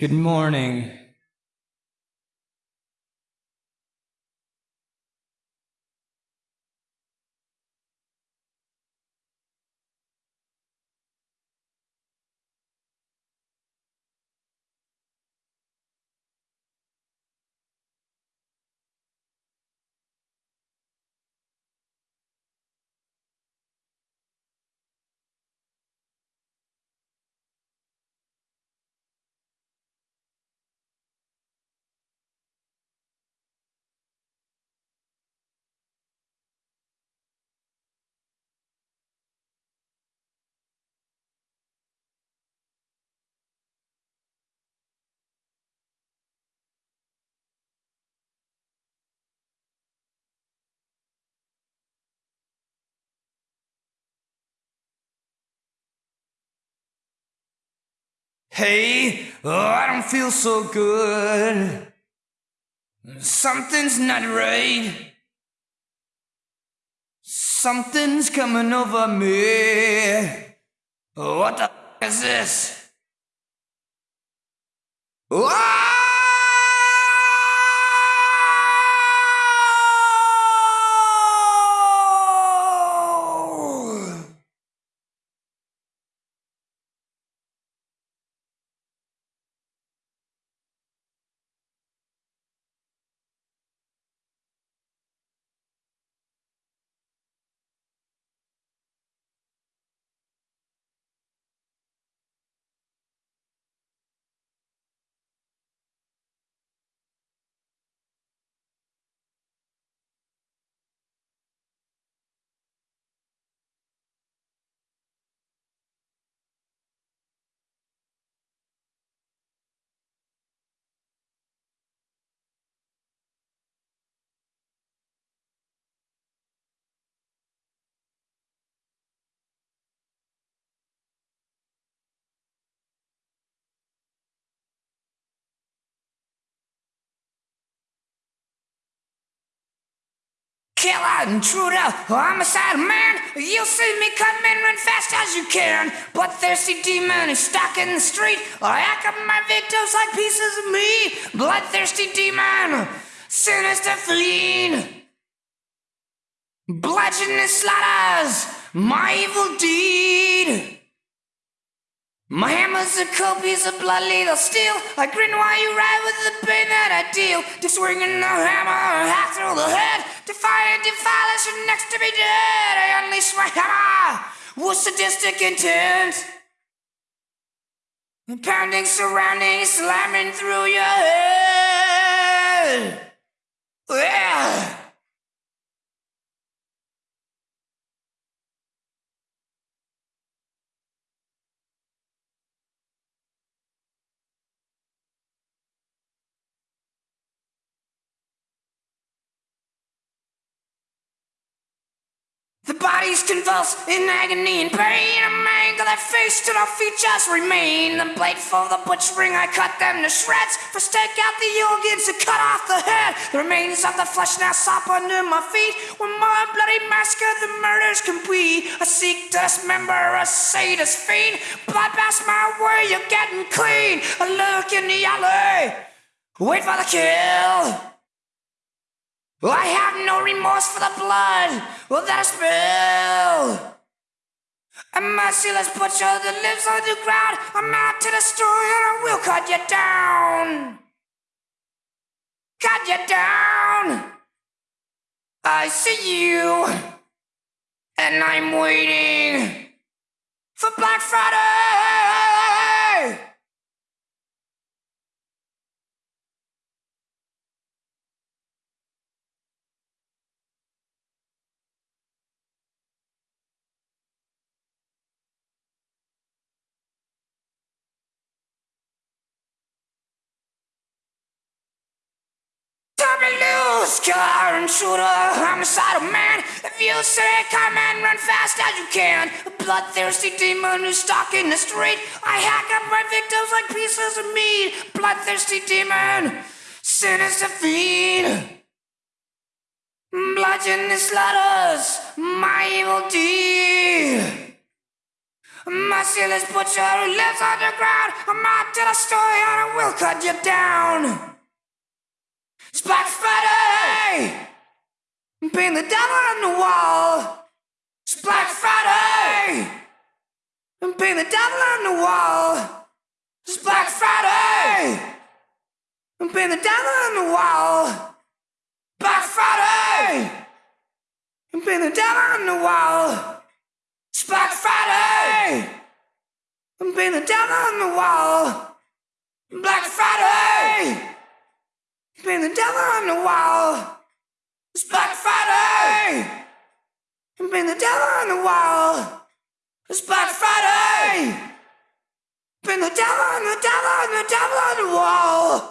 Good morning. Hey, oh, I don't feel so good. Something's not right. Something's coming over me. What the f- is this? Ah! Killer, intruder, homicide man, you'll see me come in run fast as you can. Bloodthirsty demon is stuck in the street. I hack up my victims like pieces of me. Bloodthirsty demon, sinister fiend. Bludgeoning slaughters, my evil deed. My hammer's a cold piece of blood lethal steel. I grin while you ride with the pain that I deal. Just swinging the hammer, half through the head. Defiant, defilers are next to be dead. I unleash my hammer with sadistic intent. Pounding, surrounding, slamming through your head. Yeah. The bodies convulse in agony and pain. A mangle their face till their features remain. The blade for the butchering, I cut them to shreds. For stake out the organs and cut off the head. The remains of the flesh now sop under my feet. One more bloody massacre, the murder's complete. A seek to dismember a sadist fiend. Blood pass my way, you're getting clean. A look in the alley. Wait for the kill. I have no remorse for the blood that I spill. A merciless butcher that lives on the ground. I'm out to destroy and I will cut you down. Cut you down. I see you, and I'm waiting for Black Friday. Loose, killer and shooter, homicidal man. If you say come and run fast as you can, a bloodthirsty demon who's stalking the street. I hack up my victims like pieces of meat. Bloodthirsty demon, sinister fiend. Bludgeoning slaughters, my evil deed. This butcher who lives underground, I might tell a story and I will cut you down. Friday! Paint the devil on the wall. It's Black Friday! Paint the devil on the wall. It's Black Friday! Paint the devil on the wall. Black Friday! Paint the devil on the wall. It's Black Friday! Paint the devil on the wall. Black Friday! Paint the devil on the wall. It's Black Friday! Paint the devil on the wall. It's Black Friday! Paint the devil on the devil on the devil on the wall.